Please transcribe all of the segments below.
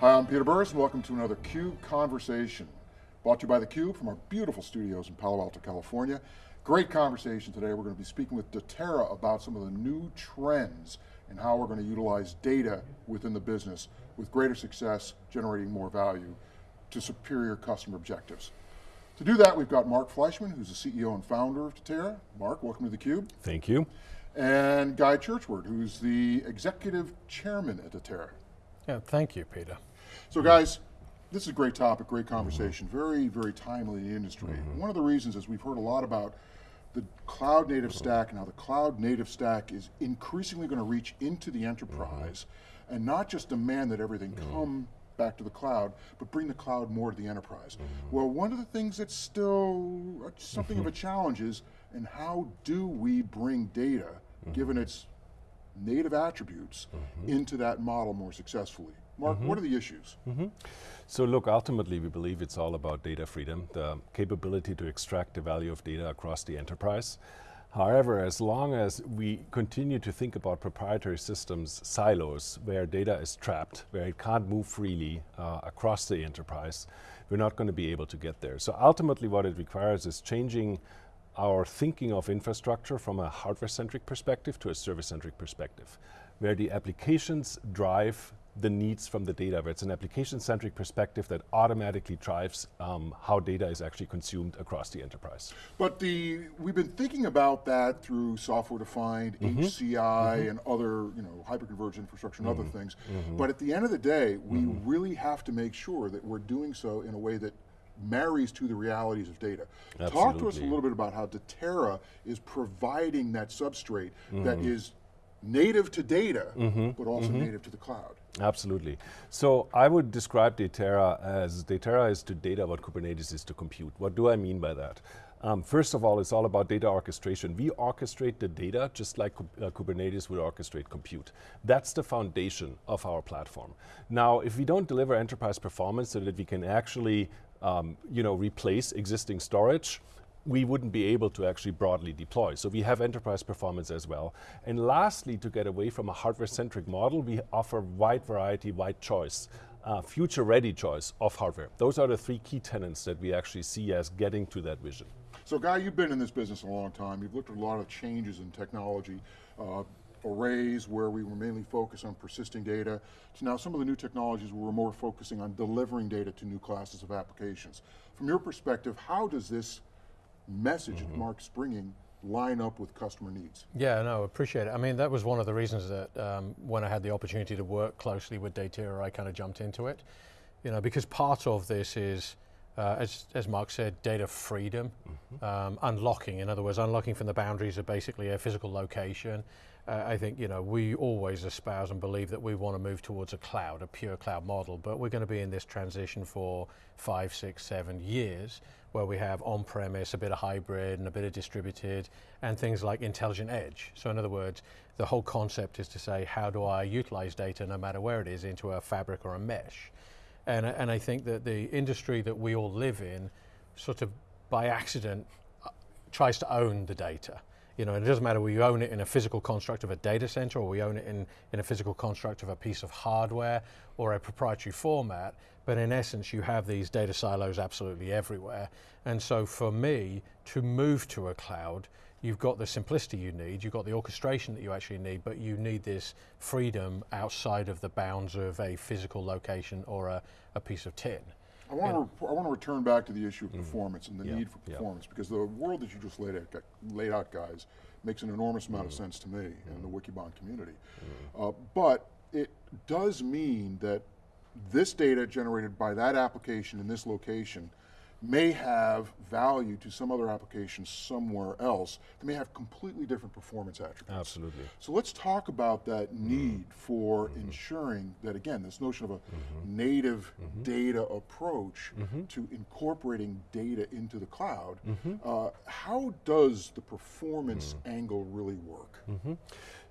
Hi, I'm Peter Burris, and welcome to another CUBE Conversation. Brought to you by theCUBE from our beautiful studios in Palo Alto, California. Great conversation today. We're going to be speaking with Datera about some of the new trends and how we're going to utilize data within the business with greater success, generating more value to superior customer objectives. To do that, we've got Mark Fleischmann, who's the CEO and founder of Datera. Mark, welcome to theCUBE. Thank you. And Guy Churchward, who's the executive chairman at Datera. Yeah, thank you, Peter. So guys, this is a great topic, great conversation, mm -hmm. very, very timely in the industry. Mm -hmm. One of the reasons is we've heard a lot about the cloud native stack and how the cloud native stack is increasingly going to reach into the enterprise mm -hmm. and not just demand that everything come back to the cloud, but bring the cloud more to the enterprise. Well, one of the things that's still something of a challenge is, and how do we bring data, given its native attributes, into that model more successfully? Mark, mm -hmm. what are the issues? Mm -hmm. So look, ultimately we believe it's all about data freedom, the capability to extract the value of data across the enterprise. However, as long as we continue to think about proprietary systems, silos, where data is trapped, where it can't move freely uh, across the enterprise, we're not going to be able to get there. So ultimately what it requires is changing our thinking of infrastructure from a hardware-centric perspective to a service-centric perspective, where the applications drive the needs from the data, where it's an application-centric perspective that automatically drives um, how data is actually consumed across the enterprise. But the we've been thinking about that through software-defined, mm -hmm. HCI, mm -hmm. and other you know hyperconverged infrastructure and mm -hmm. other things. Mm-hmm. But at the end of the day, we mm-hmm. really have to make sure that we're doing so in a way that marries to the realities of data. Absolutely. Talk to us a little bit about how Datera is providing that substrate that mm-hmm. is native to data, mm -hmm. but also mm -hmm. native to the cloud. Absolutely. So I would describe Datera as, Datera is to data what Kubernetes is to compute. What do I mean by that? Um, first of all, it's all about data orchestration. We orchestrate the data just like uh, Kubernetes would orchestrate compute. That's the foundation of our platform. Now, if we don't deliver enterprise performance so that we can actually um, you know, replace existing storage, we wouldn't be able to actually broadly deploy. So we have enterprise performance as well. And lastly, to get away from a hardware-centric model, we offer wide variety, wide choice, uh, future-ready choice of hardware. Those are the three key tenants that we actually see as getting to that vision. So Guy, you've been in this business a long time. You've looked at a lot of changes in technology. Uh, arrays where we were mainly focused on persisting data, to now some of the new technologies we're more focusing on delivering data to new classes of applications. From your perspective, how does this message mm -hmm. that. Mark's bringing line up with customer needs. Yeah, no, appreciate it. I mean, that was one of the reasons that um, when I had the opportunity to work closely with Datera, I kind of jumped into it. You know, because part of this is, uh, as, as Mark said, data freedom, mm -hmm. um, unlocking, in other words, unlocking from the boundaries of basically a physical location. Uh, I think, you know, we always espouse and believe that we want to move towards a cloud, a pure cloud model, but we're going to be in this transition for five, six, seven years where we have on-premise, a bit of hybrid and a bit of distributed, and things like intelligent edge. So in other words, the whole concept is to say, how do I utilize data no matter where it is into a fabric or a mesh? And, and I think that the industry that we all live in, sort of by accident, uh, tries to own the data. You know, it doesn't matter whether you own it in a physical construct of a data center or we own it in, in a physical construct of a piece of hardware or a proprietary format, but in essence you have these data silos absolutely everywhere. And so for me, to move to a cloud, you've got the simplicity you need, you've got the orchestration that you actually need, but you need this freedom outside of the bounds of a physical location or a, a piece of tin. I want, to, I want to return back to the issue of mm -hmm. performance and the yeah. need for performance yeah. because the world that you just laid out, laid out guys, makes an enormous amount mm -hmm. of sense to me mm -hmm. and the Wikibon community. Mm-hmm. Uh, but it does mean that this data generated by that application in this location may have value to some other application somewhere else that may have completely different performance attributes. Absolutely. So let's talk about that mm-hmm. need mm -hmm. for mm -hmm. ensuring that, again, this notion of a mm -hmm. native mm-hmm. data approach mm-hmm. to incorporating data into the cloud. Uh, how does the performance mm. angle really work?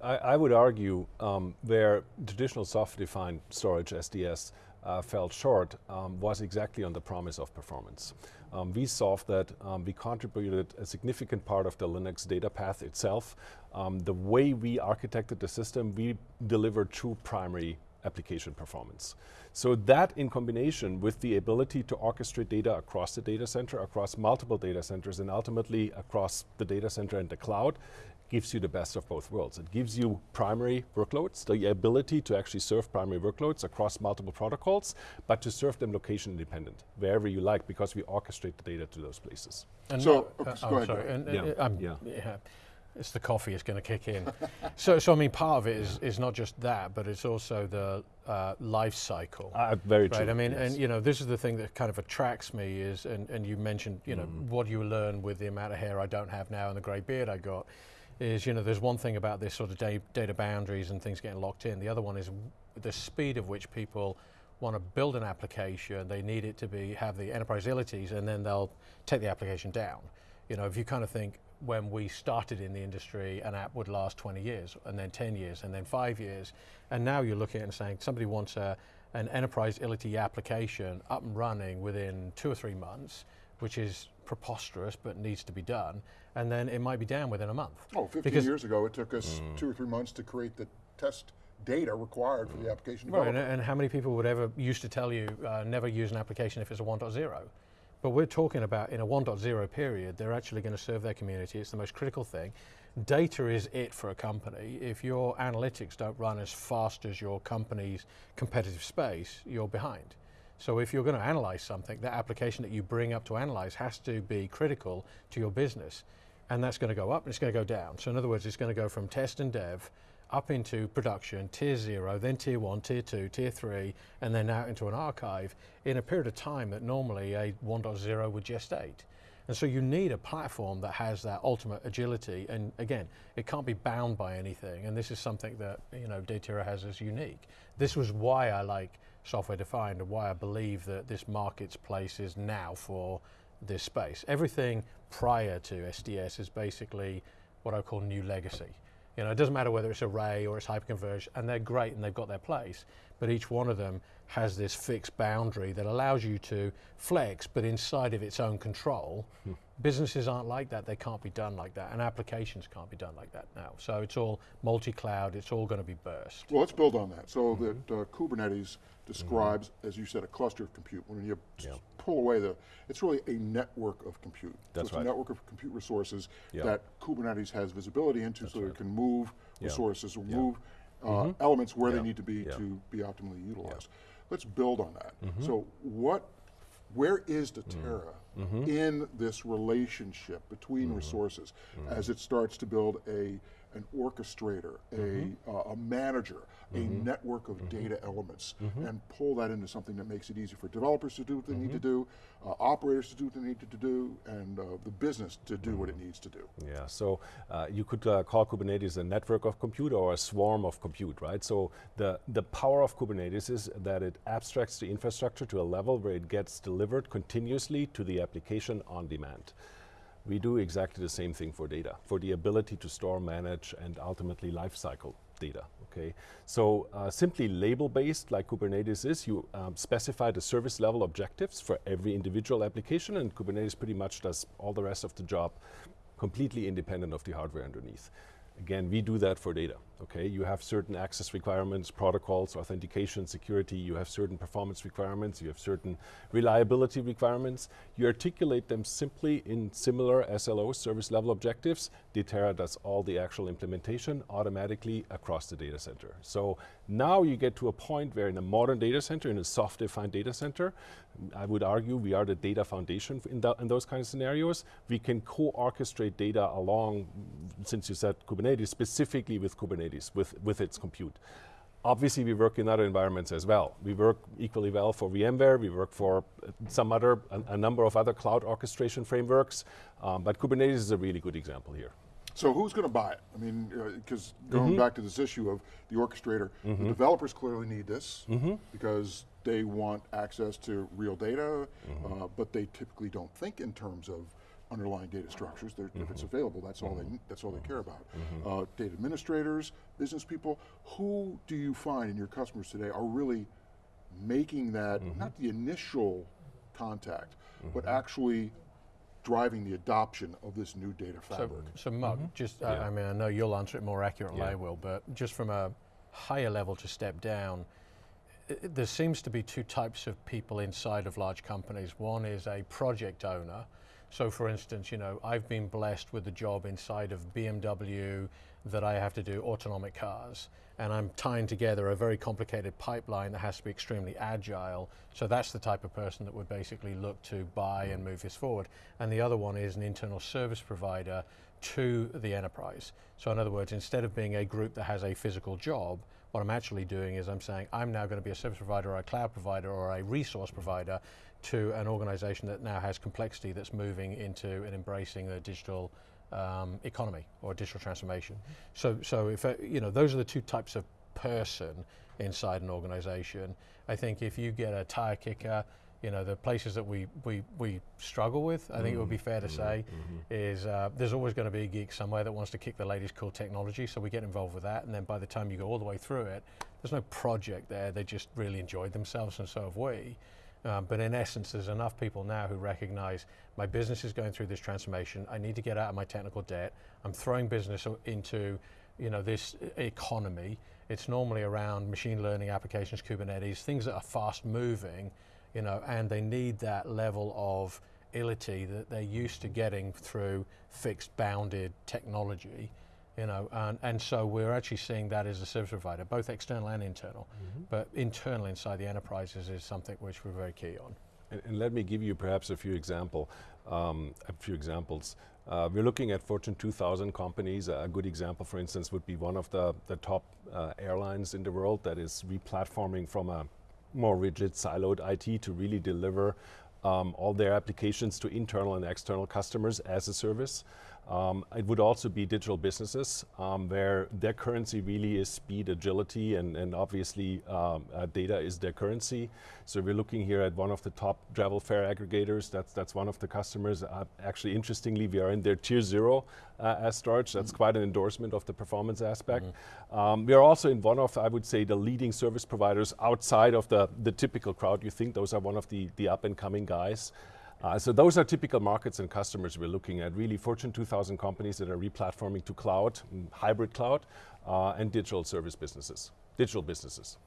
I, I, would argue um, where traditional software-defined storage, SDS, uh, fell short um, was exactly on the promise of performance. Um, we solved that, um, we contributed a significant part of the Linux data path itself. Um, the way we architected the system, we delivered true primary application performance. So that in combination with the ability to orchestrate data across the data center, across multiple data centers, and ultimately across the data center and the cloud, gives you the best of both worlds. It gives you primary workloads, the ability to actually serve primary workloads across multiple protocols, but to serve them location independent, wherever you like, because we orchestrate the data to those places. And So, uh, so I'm sorry, Gary. and, Yeah, uh, I'm- yeah. yeah, It's the coffee is going to kick in. so, so I mean, part of it is, is not just that, but it's also the uh, life cycle. Uh, very true. I mean, yes. and you know, this is the thing that kind of attracts me is, and, and you mentioned, you know, Mm. what you learn with the amount of hair I don't have now and the grey beard I got, is you know, there's one thing about this sort of da- data boundaries and things getting locked in. The other one is the speed of which people want to build an application. They need it to be have the enterprise abilities, and then they'll take the application down. You know, if you kind of think when we started in the industry, an app would last 20 years, and then 10 years, and then five years, and now you're looking at and saying somebody wants a, an enterprise ility application up and running within two or three months, which is preposterous but needs to be done, and then it might be down within a month. Oh, 15 Because- years ago, it took us two or three months to create the test data required for the application Right, and, and how many people would ever used to tell you uh, never use an application if it's a 1.0? But we're talking about in a 1.0 period, they're actually going to serve their community. It's the most critical thing. Data is it for a company. If your analytics don't run as fast as your company's competitive space, you're behind. So if you're going to analyze something, that application that you bring up to analyze has to be critical to your business. And that's going to go up and it's going to go down. So in other words, it's going to go from test and dev up into production, tier zero, then tier one, tier two, tier three, and then out into an archive in a period of time that normally a 1.0 would gestate. And so you need a platform that has that ultimate agility. And again, it can't be bound by anything. And this is something that you know Datera has as unique. This was why I like software defined and why I believe that this marketplace is now for this space. Everything prior to SDS is basically what I call new legacy. You know, it doesn't matter whether it's array or it's hyperconverged, and they're great and they've got their place, but each one of them has this fixed boundary that allows you to flex, but inside of its own control. Businesses aren't like that, they can't be done like that, and applications can't be done like that now. So it's all multi-cloud, it's all going to be burst. Well, let's build on that. So Mm-hmm. that uh, Kubernetes describes, as you said, a cluster of compute. When you s- Yeah. pull away the, it's really a network of compute. That's so it's right. a network of compute resources Yeah. that Kubernetes has visibility into so it can move Yeah. resources or Yeah. move uh, elements where Yeah. they need to be Yeah. to be optimally utilized. Let's build on that. Mm-hmm. So what, where is Mm. Datera Mm-hmm. in this relationship between resources Mm-hmm. as it starts to build a an orchestrator, Mm-hmm. a, uh, a manager, a network of data elements, Mm-hmm. and pull that into something that makes it easy for developers to do what they need to Mm-hmm. do, uh, operators to do what they need to do, and uh, the business to do what it Mm-hmm. needs to do. Yeah, so uh, you could uh, call Kubernetes a network of compute or a swarm of compute, right? So the, the power of Kubernetes is that it abstracts the infrastructure to a level where it gets delivered continuously to the application on demand. We do exactly the same thing for data, for the ability to store, manage, and ultimately lifecycle data. Okay, so uh, simply label-based, like Kubernetes is, you um, specify the service level objectives for every individual application, and Kubernetes pretty much does all the rest of the job completely independent of the hardware underneath. Again, we do that for data. Okay, you have certain access requirements, protocols, authentication, security. You have certain performance requirements. You have certain reliability requirements. You articulate them simply in similar SLO service level objectives. Datera does all the actual implementation automatically across the data center. So now you get to a point where in a modern data center, in a soft-defined data center, I would argue we are the data foundation in, in those kind of scenarios. We can co-orchestrate data along, since you said Kubernetes, specifically with Kubernetes, with, with its compute. Obviously, we work in other environments as well. We work equally well for VMware. We work for uh, some other, a, a number of other cloud orchestration frameworks. Um, but Kubernetes is a really good example here. So who's going to buy it? I mean, because going Mm-hmm. back to this issue of the orchestrator, the developers clearly need this Mm-hmm. because they want access to real data, Mm-hmm. uh, but they typically don't think in terms of underlying data structures. They're, If Mm-hmm. it's available, that's all they that's all they care about. Uh, data administrators, business people, who do you find in your customers today are really making that Mm-hmm. not the initial contact, but actually driving the adoption of this new data So, fabric? so Mark, just, I- Yeah. I mean, I know you'll answer it more accurately than I will, but just from a higher level to step down, i- there seems to be two types of people inside of large companies. One is a project owner. So, for instance, you know, I've been blessed with a job inside of BMW that I have to do autonomic cars, and I'm tying together a very complicated pipeline that has to be extremely agile. So that's the type of person that would basically look to buy and move this forward. And the other one is an internal service provider to the enterprise. So, in other words, instead of being a group that has a physical job, what I'm actually doing is I'm saying I'm now going to be a service provider or a cloud provider or a resource provider to an organization that now has complexity that's moving into and embracing the digital um, economy or digital transformation. So, so if uh, you know, those are the two types of person inside an organization. I think if you get a tire kicker, you know, the places that we, we, we struggle with, I think it would be fair to say, is uh, there's always going to be a geek somewhere that wants to kick the latest cool technology, so we get involved with that, and then by the time you go all the way through it, there's no project there, they just really enjoyed themselves, and so have we. Um, but in essence, there's enough people now who recognize my business is going through this transformation. I need to get out of my technical debt. I'm throwing business into, you know, this economy. It's normally around machine learning applications, Kubernetes, things that are fast moving, you know, and they need that level of ility that they're used to getting through fixed bounded technology you know, and, and so we're actually seeing that as a service provider, both external and internal. But internal inside the enterprises is something which we're very key on. And, and let me give you perhaps a few example, um, a few examples. Uh, we're looking at Fortune 2000 companies. A good example, for instance, would be one of the, the top uh, airlines in the world that is replatforming from a more rigid, siloed IT to really deliver um, all their applications to internal and external customers as a service. Um, it would also be digital businesses um, where their currency really is speed, agility, and, and obviously um, uh, data is their currency. So we're looking here at one of the top travel fare aggregators. That's that's one of the customers. Uh, actually, interestingly, we are in their tier zero uh, as storage. That's quite an endorsement of the performance aspect. Um, we are also in one of, I would say, the leading service providers outside of the the typical crowd. You think those are one of the the up and coming guys. Uh, so those are typical markets and customers we're looking at. Really, Fortune 2000 companies that are replatforming to cloud, mm, hybrid cloud, uh, and digital service businesses, digital businesses.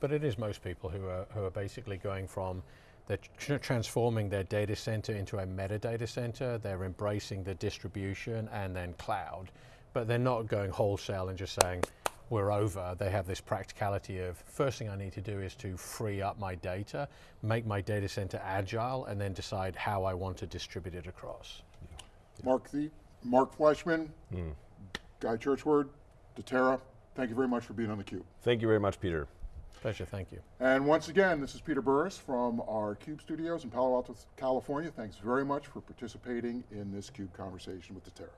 But it is most people who are, who are basically going from, they're tr- transforming their data center into a metadata center, they're embracing the distribution and then cloud, but they're not going wholesale and just saying, we're over. They have this practicality of first thing I need to do is to free up my data, make my data center agile, and then decide how I want to distribute it across. Mark the Mark Fleischmann, hmm. Guy Churchward, Datera, thank you very much for being on theCUBE. Thank you very much, Peter. Pleasure, thank you. And once again, this is Peter Burris from our CUBE studios in Palo Alto, California. Thanks very much for participating in this CUBE conversation with Datera.